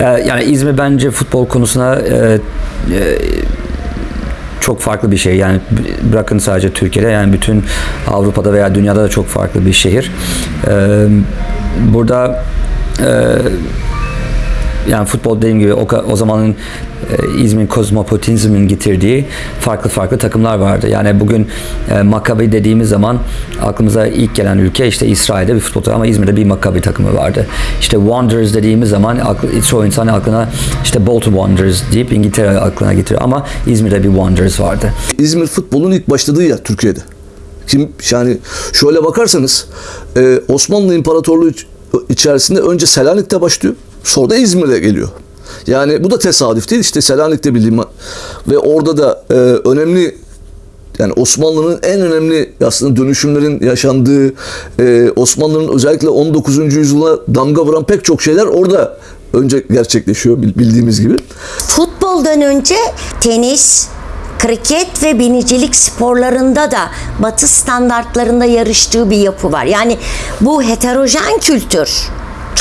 Ee, Yani İzmir bence futbol konusuna e, e, çok farklı bir şey. Yani bırakın sadece Türkiye'de yani bütün Avrupa'da veya dünyada da çok farklı bir şehir. Ee, Burada e, yani futbol dediğim gibi o, o zamanın e, İzmir kozmopolitizmin getirdiği farklı farklı takımlar vardı. Yani bugün e, Maccabi dediğimiz zaman aklımıza ilk gelen ülke işte İsrail'de bir futbol takımı ama İzmir'de bir Maccabi takımı vardı. İşte Wanderers dediğimiz zaman aklı, çoğu insan aklına işte Bolton Wanderers deyip İngiltere aklına getiriyor ama İzmir'de bir Wanderers vardı. İzmir futbolun ilk başladığı yer Türkiye'de. Kim yani şöyle bakarsanız e, Osmanlı İmparatorluğu iç- içerisinde önce Selanik'te başlıyor. Sonra da İzmir'e geliyor. Yani bu da tesadüf değil. İşte Selanik'te bildiğim ve orada da e, önemli yani Osmanlı'nın en önemli aslında dönüşümlerin yaşandığı e, Osmanlı'nın özellikle 19. yüzyıla damga vuran pek çok şeyler orada önce gerçekleşiyor bil- bildiğimiz gibi. Futboldan önce tenis, kriket ve binicilik sporlarında da batı standartlarında yarıştığı bir yapı var. Yani bu heterojen kültür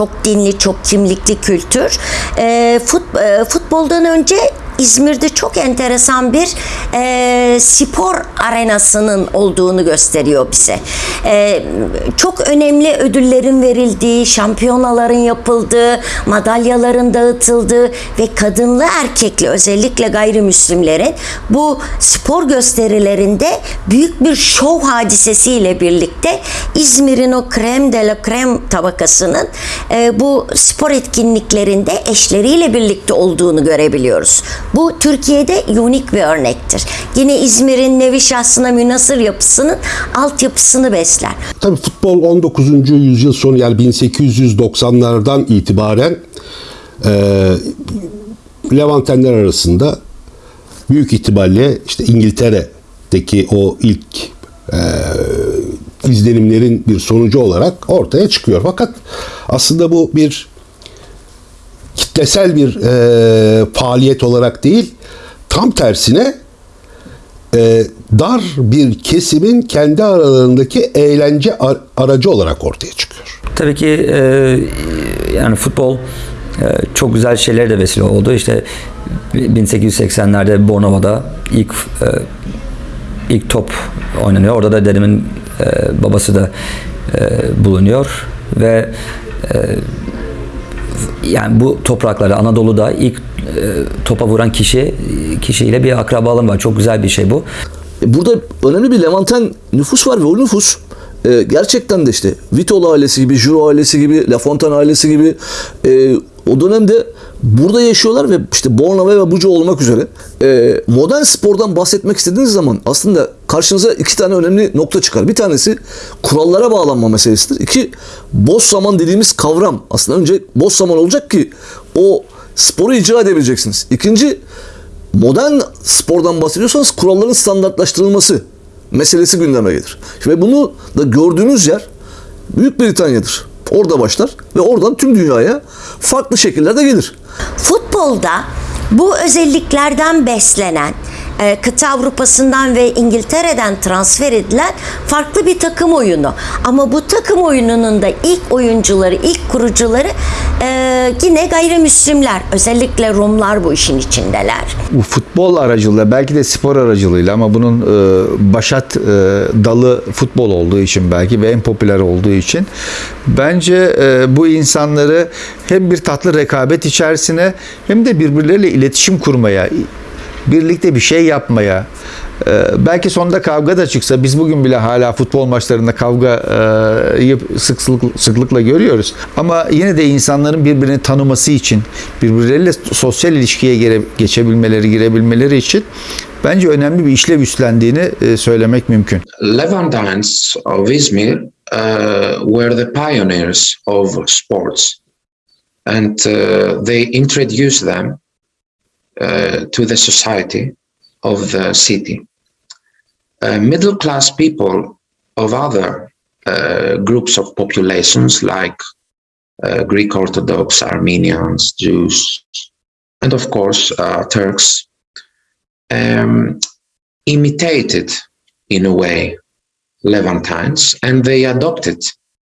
çok dinli, çok kimlikli kültür. Ee, fut- e, futboldan önce İzmir'de çok enteresan bir e, spor arenasının olduğunu gösteriyor bize. E, çok önemli ödüllerin verildiği, şampiyonaların yapıldığı, madalyaların dağıtıldığı ve kadınlı erkekli özellikle gayrimüslimlerin bu spor gösterilerinde büyük bir şov hadisesiyle birlikte İzmir'in o krem de la krem tabakasının e, bu spor etkinliklerinde eşleriyle birlikte olduğunu görebiliyoruz. Bu Türkiye'de unik bir örnektir. Yine İzmir'in nevi şahsına münasır yapısının altyapısını besler. Tabii futbol 19. yüzyıl sonu yani 1890'lardan itibaren e, Levantenler arasında büyük ihtimalle işte İngiltere'deki o ilk e, izlenimlerin bir sonucu olarak ortaya çıkıyor. Fakat aslında bu bir kitlesel bir e, faaliyet olarak değil, tam tersine e, dar bir kesimin kendi aralarındaki eğlence ar- aracı olarak ortaya çıkıyor. Tabii ki e, yani futbol e, çok güzel şeylere de vesile oldu. İşte 1880'lerde Bornova'da ilk e, ilk top oynanıyor. Orada da dedemin e, babası da bulunuyor ve yani bu topraklarda Anadolu'da ilk e, topa vuran kişi kişiyle bir akrabalığım var. Çok güzel bir şey bu. Burada önemli bir Levanten nüfus var ve o nüfus e, gerçekten de işte Vitol ailesi gibi, Juro ailesi gibi, La Fontaine ailesi gibi e, o dönemde burada yaşıyorlar ve işte Bornova ve Buca olmak üzere e, modern spordan bahsetmek istediğiniz zaman aslında karşınıza iki tane önemli nokta çıkar. Bir tanesi kurallara bağlanma meselesidir. İki boş zaman dediğimiz kavram. Aslında önce boş zaman olacak ki o sporu icra edebileceksiniz. İkinci modern spordan bahsediyorsanız kuralların standartlaştırılması meselesi gündeme gelir. Ve bunu da gördüğünüz yer Büyük Britanya'dır. Orada başlar ve oradan tüm dünyaya farklı şekillerde gelir. Futbolda bu özelliklerden beslenen e, kıta Avrupa'sından ve İngiltere'den transfer edilen farklı bir takım oyunu. Ama bu takım oyununun da ilk oyuncuları, ilk kurucuları e, yine gayrimüslimler. Özellikle Rumlar bu işin içindeler. bu futbol aracılığıyla belki de spor aracılığıyla ama bunun e, başat e, dalı futbol olduğu için belki ve en popüler olduğu için bence e, bu insanları hem bir tatlı rekabet içerisine hem de birbirleriyle iletişim kurmaya birlikte bir şey yapmaya belki sonunda kavga da çıksa biz bugün bile hala futbol maçlarında kavgayı sık sık- sıklıkla görüyoruz. Ama yine de insanların birbirini tanıması için, birbirleriyle sosyal ilişkiye geçebilmeleri, girebilmeleri için bence önemli bir işlev üstlendiğini e, söylemek mümkün. Levantines of Izmir uh, were the pioneers of sports, and uh, they introduced them uh, to the society of the city. Uh, middle class people of other uh, groups of populations, like uh, Greek Orthodox, Armenians, Jews, and of course uh, Turks, um, imitated in a way Levantines and they adopted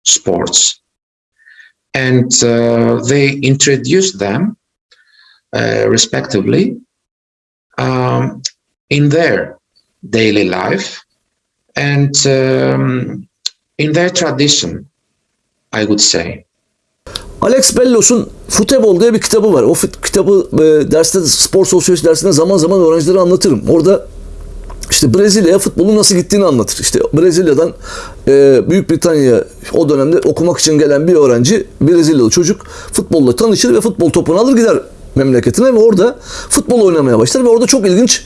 sports and uh, they introduced them uh, respectively, um, in their daily life and um, in their tradition, I would say. Alex Bellos'un Futebol diye bir kitabı var. O kitabı e, derste spor sosyoloji dersinde zaman zaman öğrencilere anlatırım. Orada işte Brezilya'ya futbolun nasıl gittiğini anlatır. İşte Brezilya'dan e, Büyük Britanya'ya o dönemde okumak için gelen bir öğrenci Brezilyalı çocuk futbolla tanışır ve futbol topunu alır gider memleketine ve orada futbol oynamaya başlar ve orada çok ilginç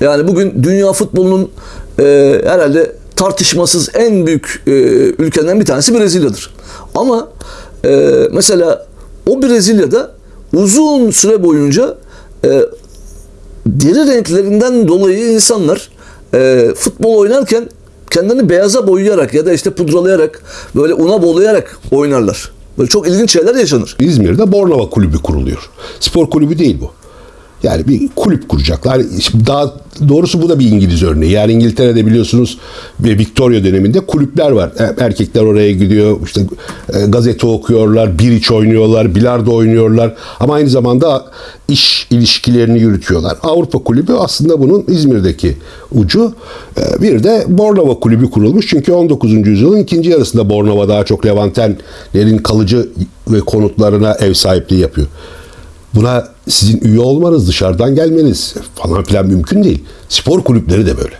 yani bugün dünya futbolunun e, herhalde tartışmasız en büyük e, ülkelerinden bir tanesi Brezilya'dır. Ama e, mesela o Brezilya'da uzun süre boyunca e, deri renklerinden dolayı insanlar e, futbol oynarken kendilerini beyaza boyayarak ya da işte pudralayarak böyle una bolayarak oynarlar. Böyle çok ilginç şeyler yaşanır. İzmir'de Bornova Kulübü kuruluyor. Spor kulübü değil bu. Yani bir kulüp kuracaklar. Şimdi Daha doğrusu bu da bir İngiliz örneği. Yani İngiltere'de biliyorsunuz ve Victoria döneminde kulüpler var. E, Erkekler oraya gidiyor, işte e, gazete okuyorlar, bir iç oynuyorlar, bilardo oynuyorlar. Ama aynı zamanda iş ilişkilerini yürütüyorlar. Avrupa Kulübü aslında bunun İzmir'deki ucu. E, Bir de Bornova Kulübü kurulmuş. Çünkü 19. yüzyılın ikinci yarısında Bornova daha çok Levantenlerin kalıcı ve konutlarına ev sahipliği yapıyor. Buna sizin üye olmanız, dışarıdan gelmeniz falan filan mümkün değil. Spor kulüpleri de böyle.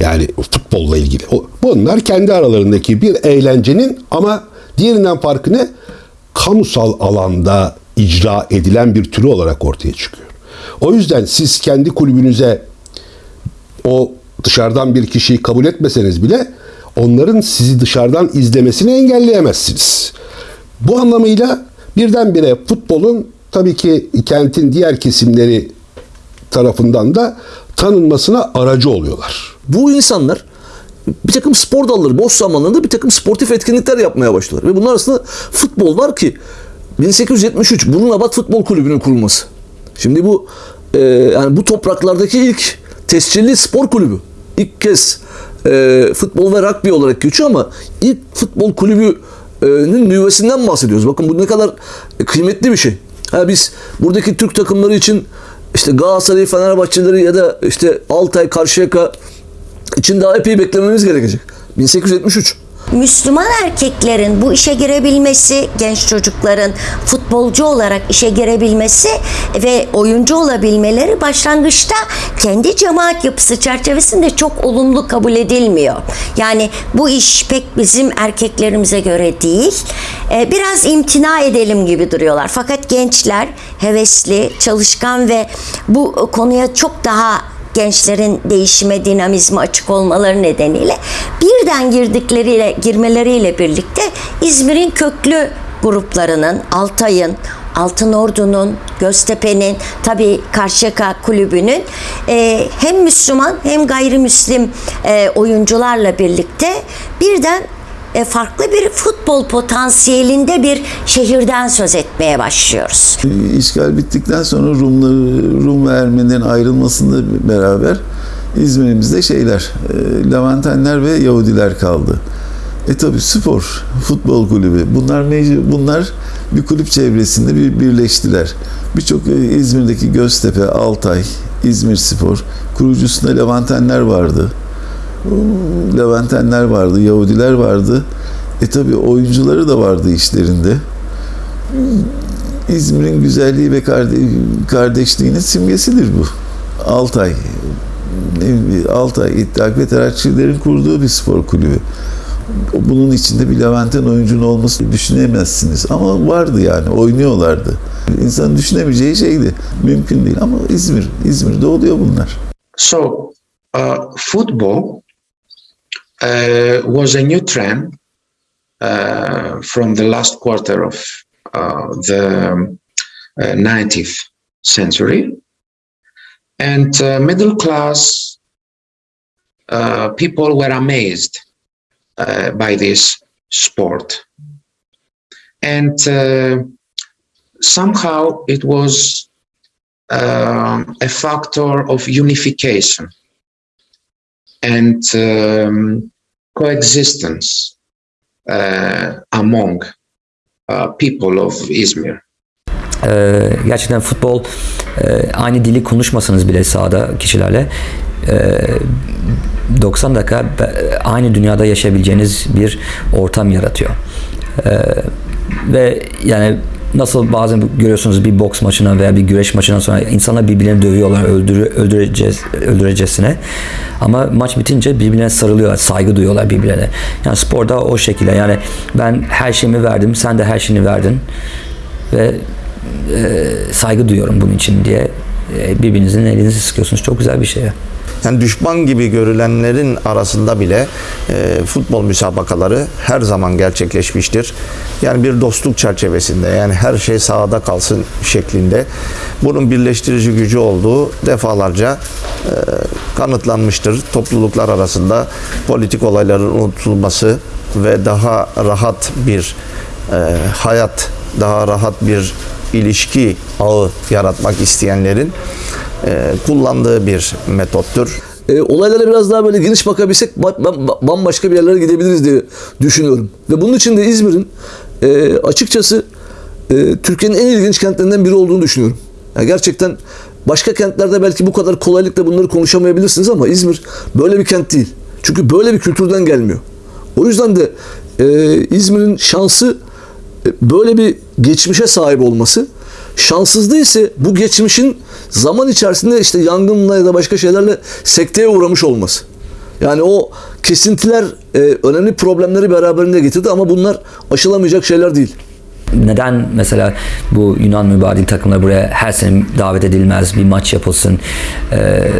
Yani futbolla ilgili. Bunlar kendi aralarındaki bir eğlencenin ama diğerinden farkı ne? Kamusal alanda icra edilen bir türü olarak ortaya çıkıyor. O yüzden siz kendi kulübünüze o dışarıdan bir kişiyi kabul etmeseniz bile onların sizi dışarıdan izlemesini engelleyemezsiniz. Bu anlamıyla birdenbire futbolun tabii ki kentin diğer kesimleri tarafından da tanınmasına aracı oluyorlar. Bu insanlar bir takım spor dalları boş zamanlarında bir takım sportif etkinlikler yapmaya başlıyorlar. Ve bunlar arasında futbol var ki 1873 Burnunabat Futbol Kulübü'nün kurulması. Şimdi bu e, yani bu topraklardaki ilk tescilli spor kulübü. İlk kez e, futbol ve rugby olarak geçiyor ama ilk futbol kulübünün nüvesinden bahsediyoruz. Bakın bu ne kadar kıymetli bir şey. Ha biz buradaki Türk takımları için işte Galatasaray, Fenerbahçeleri ya da işte Altay, Karşıyaka için daha epey beklememiz gerekecek. 1873. Müslüman erkeklerin bu işe girebilmesi, genç çocukların futbolcu olarak işe girebilmesi ve oyuncu olabilmeleri başlangıçta kendi cemaat yapısı çerçevesinde çok olumlu kabul edilmiyor. Yani bu iş pek bizim erkeklerimize göre değil. Ee, Biraz imtina edelim gibi duruyorlar. Fakat gençler hevesli, çalışkan ve bu konuya çok daha gençlerin değişime, dinamizme açık olmaları nedeniyle birden girdikleriyle, girmeleriyle birlikte İzmir'in köklü gruplarının, Altay'ın, Altın Ordu'nun, Göztepe'nin, tabii Karşıyaka Kulübü'nün e, hem Müslüman hem gayrimüslim e, oyuncularla birlikte birden e, farklı bir futbol potansiyelinde bir şehirden söz etmeye başlıyoruz. İşgal bittikten sonra Rumları, Rum ve Ermenilerin ayrılmasıyla beraber İzmir'imizde şeyler, e, Levantenler ve Yahudiler kaldı. E tabi spor, futbol kulübü. Bunlar mecbur, bunlar bir kulüp çevresinde bir birleştiler. Birçok e, İzmir'deki Göztepe, Altay, İzmir Spor kurucusunda Levantenler vardı. Levantenler vardı, Yahudiler vardı. E tabi oyuncuları da vardı işlerinde. İzmir'in güzelliği ve karde- kardeşliğinin simgesidir bu. Altay. Altay İttihat ve Terakçilerin kurduğu bir spor kulübü. Bunun içinde bir Levent'in oyuncunun olmasını düşünemezsiniz. Ama vardı yani, oynuyorlardı. İnsanın düşünemeyeceği şeydi. Mümkün değil ama İzmir, İzmir'de oluyor bunlar. So, uh, football was a new trend uh, from the last quarter of uh, the um, uh, 19th century. And uh, middle class uh, people were amazed uh, by this sport. And uh, somehow it was um, a factor of unification and um, coexistence uh, among uh, people of Izmir. e, gerçekten futbol e, aynı dili konuşmasanız bile sahada kişilerle e, 90 dakika aynı dünyada yaşayabileceğiniz bir ortam yaratıyor. E, ve yani nasıl bazen görüyorsunuz bir boks maçına veya bir güreş maçından sonra insanlar birbirlerini dövüyorlar öldürü, öldüreceğiz, öldürecesine. Ama maç bitince birbirlerine sarılıyorlar, saygı duyuyorlar birbirlerine. Yani sporda o şekilde yani ben her şeyimi verdim, sen de her şeyini verdin ve e, saygı duyuyorum bunun için diye e, birbirinizin elinizi sıkıyorsunuz. Çok güzel bir şey. Ya. Yani düşman gibi görülenlerin arasında bile e, futbol müsabakaları her zaman gerçekleşmiştir. Yani bir dostluk çerçevesinde yani her şey sahada kalsın şeklinde bunun birleştirici gücü olduğu defalarca e, kanıtlanmıştır. Topluluklar arasında politik olayların unutulması ve daha rahat bir e, hayat, daha rahat bir ilişki ağı yaratmak isteyenlerin kullandığı bir metottur. E, olaylara biraz daha böyle geniş bakabilsek ba- ba- bambaşka bir yerlere gidebiliriz diye düşünüyorum. Ve bunun için de İzmir'in e, açıkçası e, Türkiye'nin en ilginç kentlerinden biri olduğunu düşünüyorum. Yani gerçekten başka kentlerde belki bu kadar kolaylıkla bunları konuşamayabilirsiniz ama İzmir böyle bir kent değil. Çünkü böyle bir kültürden gelmiyor. O yüzden de e, İzmir'in şansı e, böyle bir geçmişe sahip olması. Şanssızlığı ise bu geçmişin zaman içerisinde işte yangınla ya da başka şeylerle sekteye uğramış olması. Yani o kesintiler e, önemli problemleri beraberinde getirdi ama bunlar aşılamayacak şeyler değil. Neden mesela bu Yunan mübadil takımları buraya her sene davet edilmez, bir maç yapılsın e,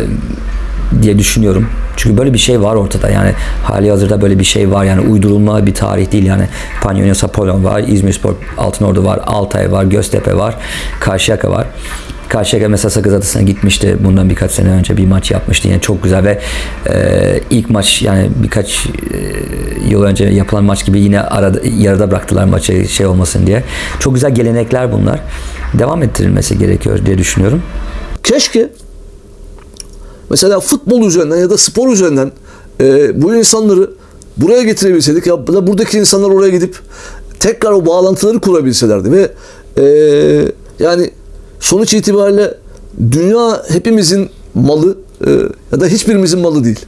diye düşünüyorum. Çünkü böyle bir şey var ortada. Yani hali hazırda böyle bir şey var. Yani uydurulma bir tarih değil. Yani Panionios Apollon var, İzmirspor Altınordu var, Altay var, Göztepe var, Karşıyaka var. Karşıyaka mesela Sakız Adası'na gitmişti bundan birkaç sene önce bir maç yapmıştı yine çok güzel ve e, ilk maç yani birkaç e, yıl önce yapılan maç gibi yine arada, yarıda bıraktılar maçı şey olmasın diye. Çok güzel gelenekler bunlar. Devam ettirilmesi gerekiyor diye düşünüyorum. Keşke mesela futbol üzerinden ya da spor üzerinden e, bu insanları buraya getirebilseydik ya da buradaki insanlar oraya gidip tekrar o bağlantıları kurabilselerdi ve e, yani sonuç itibariyle dünya hepimizin malı e, ya da hiçbirimizin malı değil.